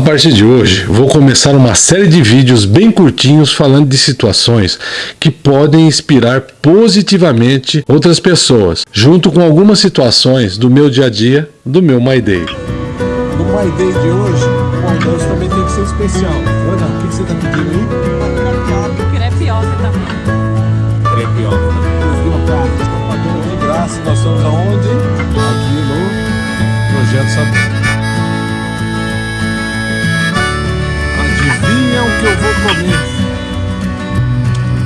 A partir de hoje, vou começar uma série de vídeos bem curtinhos falando de situações que podem inspirar positivamente outras pessoas, junto com algumas situações do meu dia a dia, do meu My Day. No My Day de hoje, o almoço também tem que ser especial. Ana, o que você está pedindo aí? Crepioca também. Crepioca também. Conseguiu que eu vou comer?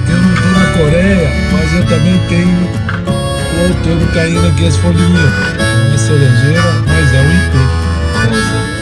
Eu não estou na Coreia, mas eu também tenho o outono caindo aqui as folhinhas. Não é cerejeira, mas é um IP.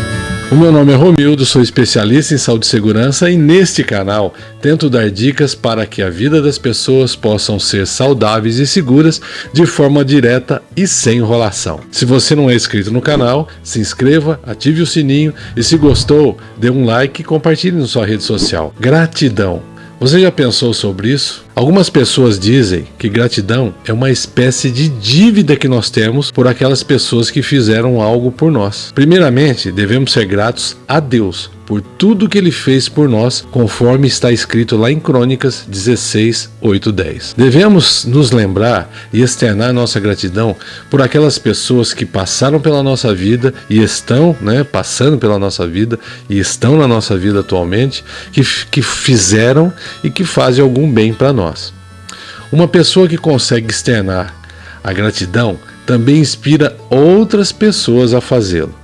O meu nome é Romildo, sou especialista em saúde e segurança e neste canal tento dar dicas para que a vida das pessoas possam ser saudáveis e seguras de forma direta e sem enrolação. Se você não é inscrito no canal, se inscreva, ative o sininho e se gostou, dê um like e compartilhe na sua rede social. Gratidão! Você já pensou sobre isso? Algumas pessoas dizem que gratidão é uma espécie de dívida que nós temos por aquelas pessoas que fizeram algo por nós. Primeiramente, devemos ser gratos a Deus por tudo que ele fez por nós, conforme está escrito lá em Crônicas 16, 8, 10. Devemos nos lembrar e externar nossa gratidão por aquelas pessoas que passaram pela nossa vida e estão, né, passando pela nossa vida e estão na nossa vida atualmente, que, que fizeram e que fazem algum bem para nós. Uma pessoa que consegue externar a gratidão também inspira outras pessoas a fazê-lo.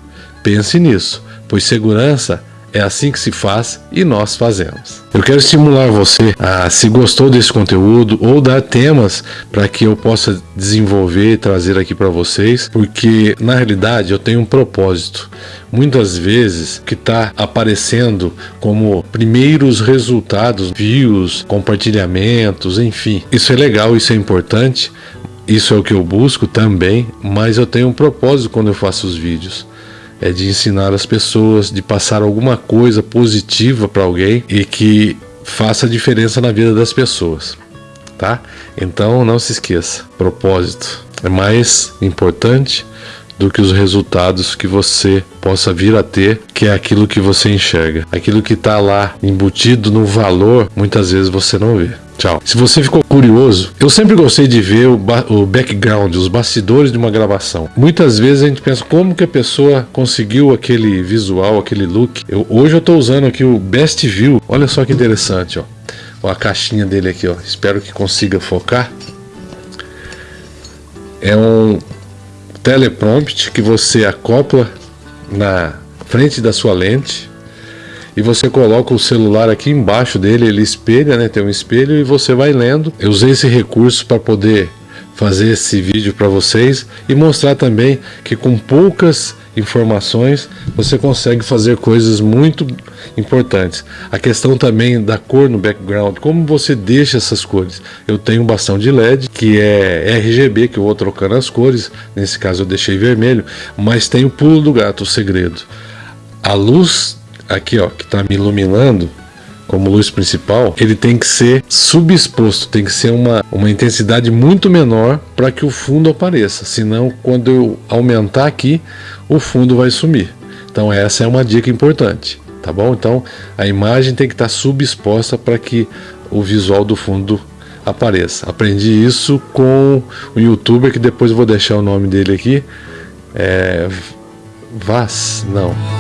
Pense nisso, pois segurança é assim que se faz e nós fazemos. Eu quero estimular você a, se gostou desse conteúdo, ou dar temas para que eu possa desenvolver e trazer aqui para vocês, porque na realidade eu tenho um propósito. Muitas vezes que está aparecendo como primeiros resultados, views, compartilhamentos, enfim. Isso é legal, isso é importante, isso é o que eu busco também, mas eu tenho um propósito quando eu faço os vídeos é de ensinar as pessoas, de passar alguma coisa positiva para alguém e que faça diferença na vida das pessoas, tá? Então não se esqueça, propósito é mais importante do que os resultados que você possa vir a ter, que é aquilo que você enxerga. Aquilo que está lá embutido no valor, muitas vezes você não vê. Tchau. Se você ficou curioso, eu sempre gostei de ver o, o, background, os bastidores de uma gravação. Muitas vezes a gente pensa como que a pessoa conseguiu aquele visual, aquele look. Eu, hoje eu estou usando aqui o Best View. Olha só que interessante, ó. ó. A caixinha dele aqui, ó. Espero que consiga focar. É um teleprompt que você acopla na frente da sua lente e você coloca o celular aqui embaixo dele, ele espelha, né? Tem um espelho e você vai lendo. Eu usei esse recurso para poder fazer esse vídeo para vocês e mostrar também que com poucas informações você consegue fazer coisas muito importantes. A questão também da cor no background, como você deixa essas cores. Eu tenho um bastão de LED que é RGB que eu vou trocando as cores, nesse caso eu deixei vermelho, mas tem o pulo do gato, o segredo. A luz aqui ó, que está me iluminando como luz principal, ele tem que ser subexposto, tem que ser uma, uma intensidade muito menor para que o fundo apareça, senão quando eu aumentar aqui, o fundo vai sumir. Então essa é uma dica importante, tá bom? Então a imagem tem que estar tá subexposta para que o visual do fundo apareça. Aprendi isso com um youtuber que depois vou deixar o nome dele aqui, é... Vaz? Não.